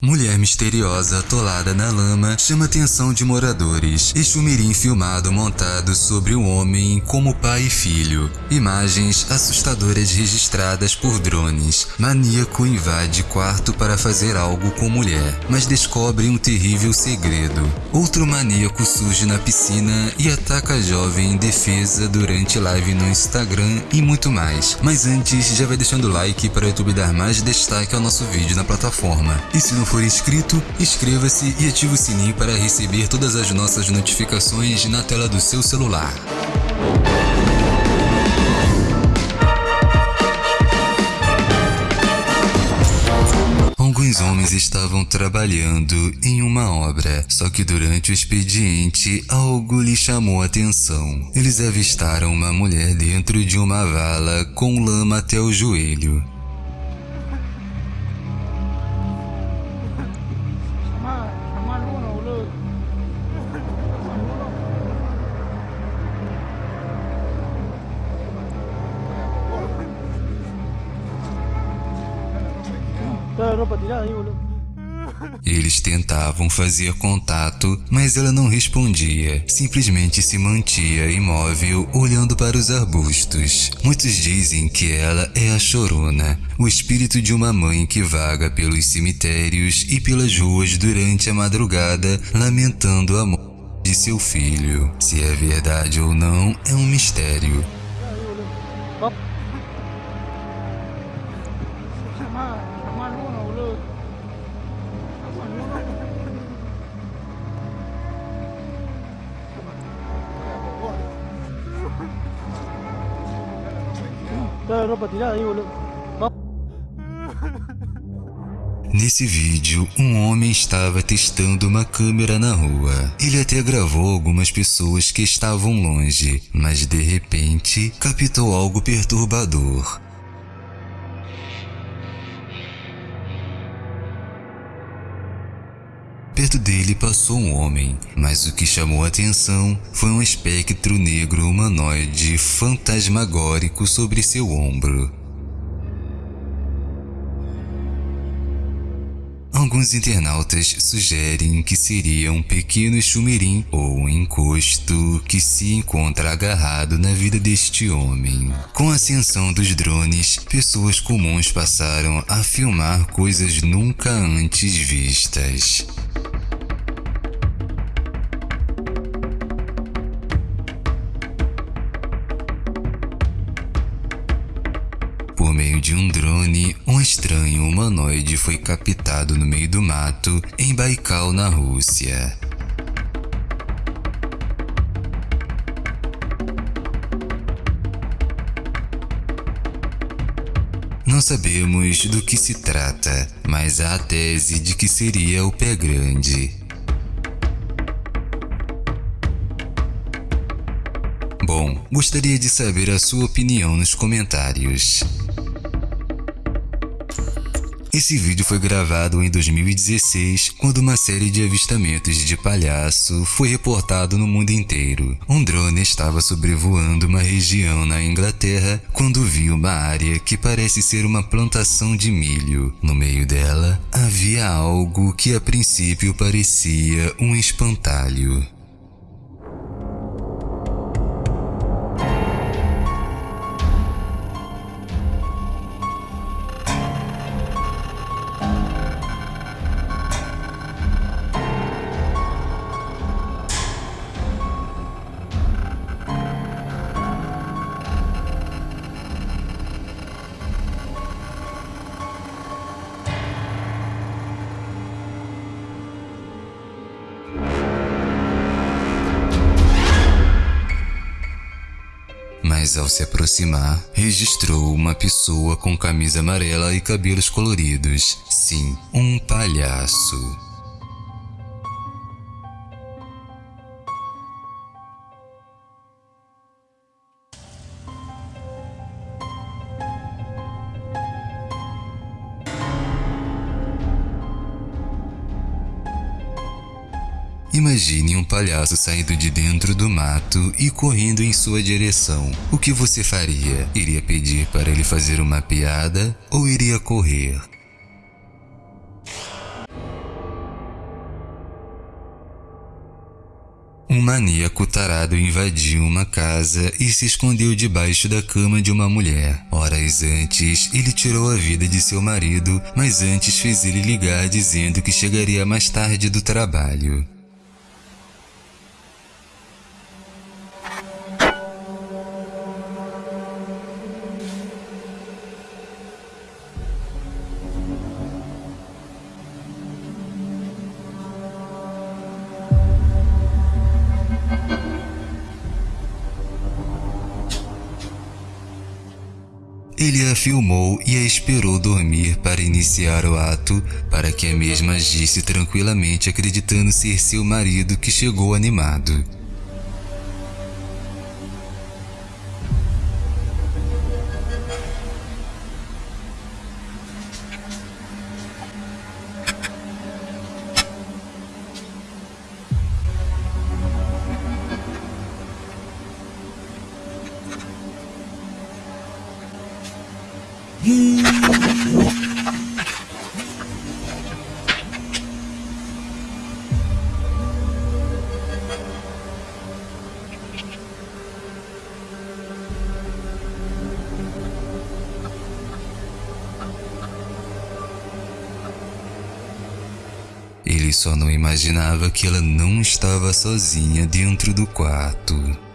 Mulher misteriosa atolada na lama chama atenção de moradores. Exumirim filmado montado sobre o homem como pai e filho. Imagens assustadoras registradas por drones. Maníaco invade quarto para fazer algo com mulher, mas descobre um terrível segredo. Outro maníaco surge na piscina e ataca a jovem em defesa durante live no Instagram e muito mais. Mas antes, já vai deixando o like para o YouTube dar mais destaque ao nosso vídeo na plataforma. E se não for inscrito, inscreva-se e ative o sininho para receber todas as nossas notificações na tela do seu celular. Alguns homens estavam trabalhando em uma obra, só que durante o expediente algo lhe chamou a atenção. Eles avistaram uma mulher dentro de uma vala com lama até o joelho. Eles tentavam fazer contato, mas ela não respondia. Simplesmente se mantia imóvel, olhando para os arbustos. Muitos dizem que ela é a Chorona, o espírito de uma mãe que vaga pelos cemitérios e pelas ruas durante a madrugada, lamentando a morte de seu filho. Se é verdade ou não, é um mistério. Boludo. Nesse vídeo, um homem estava testando uma câmera na rua. Ele até gravou algumas pessoas que estavam longe, mas de repente captou algo perturbador. Perto dele passou um homem, mas o que chamou a atenção foi um espectro negro humanoide fantasmagórico sobre seu ombro. Alguns internautas sugerem que seria um pequeno chumirim ou um encosto que se encontra agarrado na vida deste homem. Com a ascensão dos drones, pessoas comuns passaram a filmar coisas nunca antes vistas. De um drone, um estranho humanoide foi captado no meio do mato em Baikal, na Rússia. Não sabemos do que se trata, mas há a tese de que seria o pé grande. Bom, gostaria de saber a sua opinião nos comentários. Esse vídeo foi gravado em 2016, quando uma série de avistamentos de palhaço foi reportado no mundo inteiro. Um drone estava sobrevoando uma região na Inglaterra quando viu uma área que parece ser uma plantação de milho. No meio dela, havia algo que a princípio parecia um espantalho. Mas ao se aproximar, registrou uma pessoa com camisa amarela e cabelos coloridos. Sim, um palhaço. Imagine um palhaço saindo de dentro do mato e correndo em sua direção. O que você faria? Iria pedir para ele fazer uma piada ou iria correr? Um maníaco tarado invadiu uma casa e se escondeu debaixo da cama de uma mulher. Horas antes, ele tirou a vida de seu marido, mas antes fez ele ligar dizendo que chegaria mais tarde do trabalho. Ele a filmou e a esperou dormir para iniciar o ato, para que a mesma agisse tranquilamente acreditando ser seu marido que chegou animado. Ele só não imaginava que ela não estava sozinha dentro do quarto.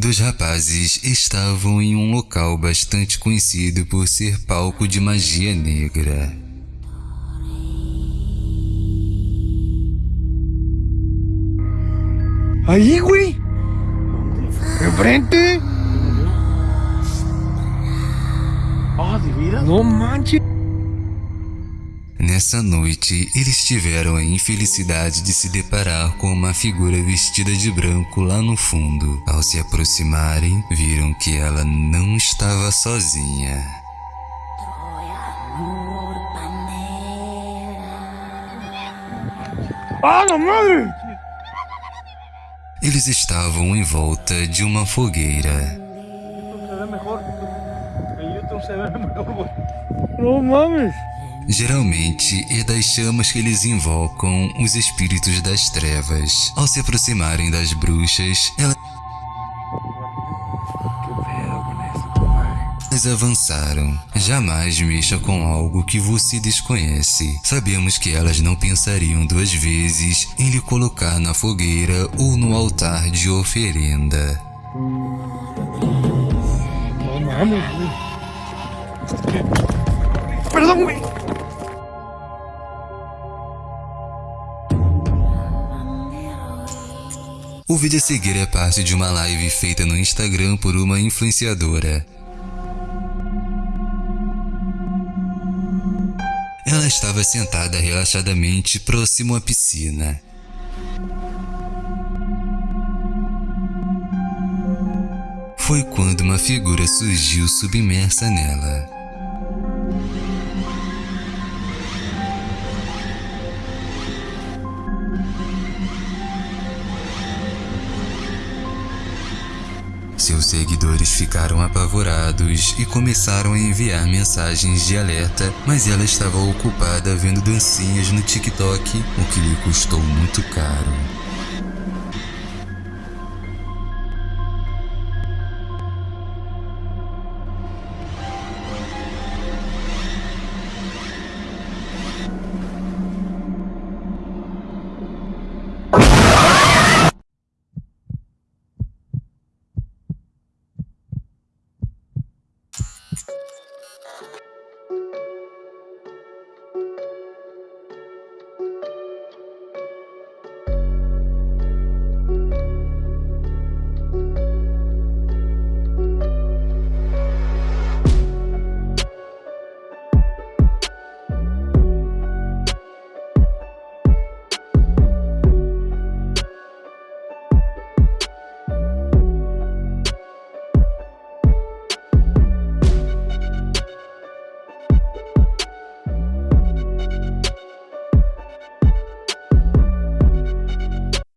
Dois rapazes estavam em um local bastante conhecido por ser palco de magia negra. Ahí, güey. Ah, de veras. No manches. Nessa noite, eles tiveram a infelicidade de se deparar com uma figura vestida de branco lá no fundo. Ao se aproximarem, viram que ela não estava sozinha. Eles estavam em volta de uma fogueira. No mames. Geralmente é das chamas que eles invocam os espíritos das trevas. Ao se aproximarem das bruxas, elas avançaram. Jamais mexa com algo que você desconhece. Sabemos que elas não pensariam duas vezes em lhe colocar na fogueira ou no altar de oferenda. No O vídeo a seguir é parte de uma live feita no Instagram por uma influenciadora. Ela estava sentada relaxadamente próximo à piscina. Foi quando uma figura surgiu submersa nela. Seus seguidores ficaram apavorados e começaram a enviar mensagens de alerta, mas ela estava ocupada vendo dancinhas no TikTok, o que lhe custou muito caro.